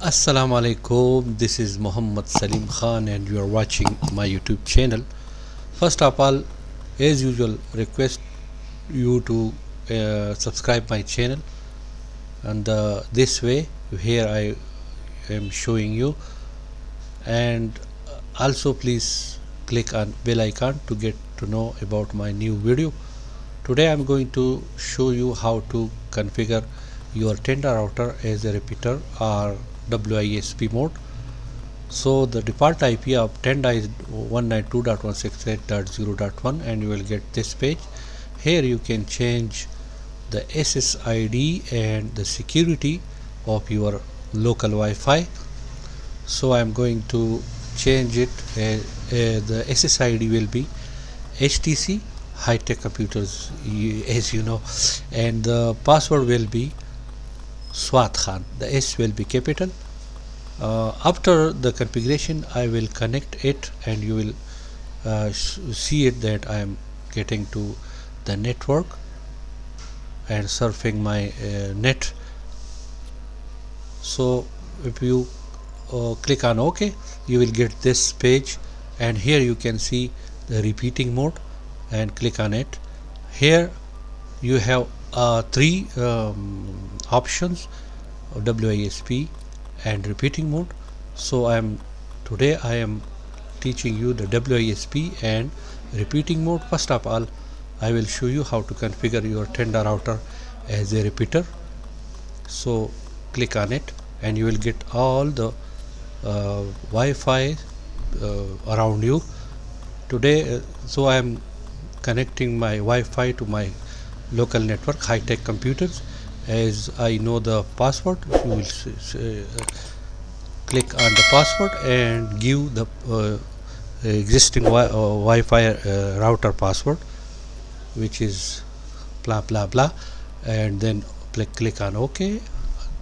Assalamu alaikum this is Muhammad Salim Khan and you are watching my YouTube channel. First of all as usual request you to uh, subscribe my channel. And uh, this way here I am showing you. And also please click on bell icon to get to know about my new video. Today I'm going to show you how to configure your tenda router as a repeater or WISP mode. So the default IP of Tenda is 192.168.0.1 and you will get this page. Here you can change the SSID and the security of your local Wi-Fi. So I'm going to change it. Uh, uh, the SSID will be HTC high-tech computers as you know. And the password will be Swat Khan the S will be capital. Uh, after the configuration I will connect it and you will uh, see it that I am getting to the network and surfing my uh, net. So if you uh, click on OK you will get this page and here you can see the repeating mode and click on it. Here you have uh, three um, options WISP and repeating mode. So I am today I am teaching you the WISP and repeating mode. First of all I will show you how to configure your Tenda router as a repeater. So click on it and you will get all the uh, Wi-Fi uh, around you. Today uh, so I am connecting my Wi-Fi to my local network high-tech computers as I know the password you will uh, click on the password and give the uh, existing wi uh, Wi-Fi uh, router password which is blah blah blah and then click, click on OK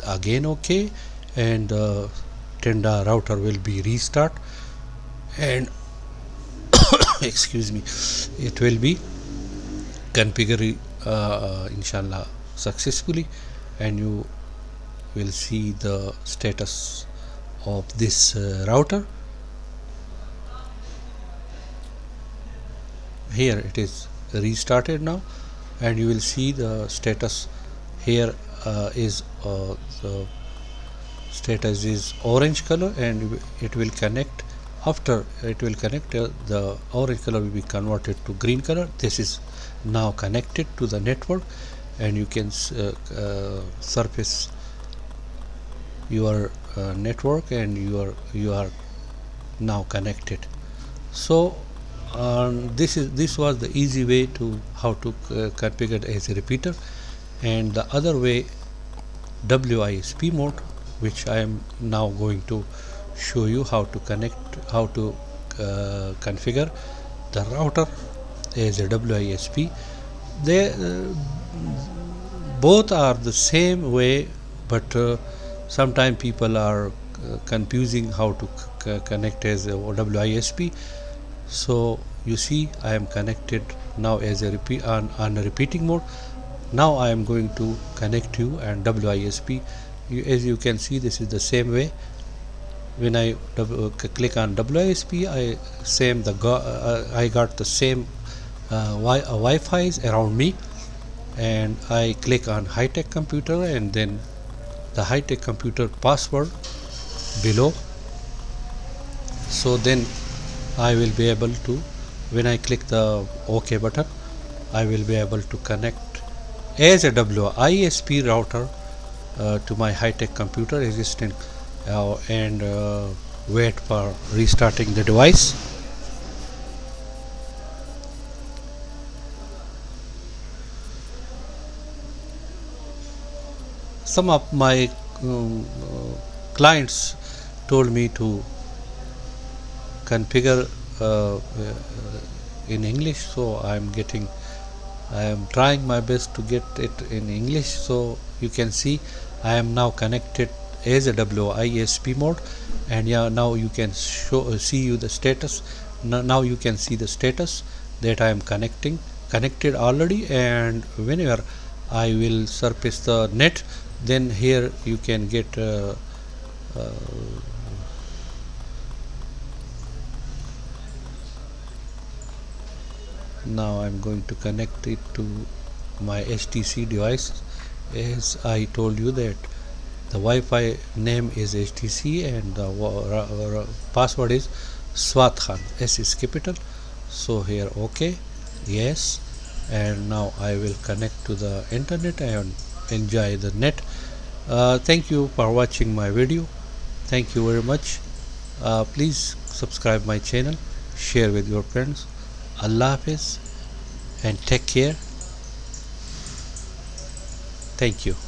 again OK and uh, Tenda router will be restart and excuse me it will be configured uh, inshallah successfully and you will see the status of this uh, router. Here it is restarted now and you will see the status. Here uh, is uh, the status is orange color and it will connect. After it will connect uh, the orange color will be converted to green color. This is now connected to the network and you can uh, uh, surface your uh, network and you are you are now connected. So um, this is this was the easy way to how to configure as a repeater. And the other way WISP mode which I am now going to show you how to connect how to uh, configure the router as a WISP they uh, both are the same way but uh, sometimes people are uh, confusing how to connect as a WISP so you see I am connected now as a repeat on, on a repeating mode. Now I am going to connect you and WISP you, as you can see this is the same way. When I uh, click on WISP I same the uh, I got the same uh, wi uh, Wi-Fi's around me and I click on high-tech computer and then the high-tech computer password below. So then I will be able to when I click the OK button I will be able to connect as a WISP router uh, to my high-tech computer existing uh, and uh, wait for restarting the device some of my um, clients told me to configure uh, in English so I'm getting I am trying my best to get it in English. So you can see I am now connected as a WISP mode. And yeah now you can show uh, see you the status. Now, now you can see the status that I am connecting connected already. And whenever I will surface the net then here you can get uh, uh, now I'm going to connect it to my HTC device. As I told you that the Wi-Fi name is HTC and the password is Swat Khan S is capital. So here OK yes. And now I will connect to the internet and enjoy the net. Uh, thank you for watching my video. Thank you very much. Uh, please subscribe my channel. Share with your friends. Allah Hafiz. And take care. Thank you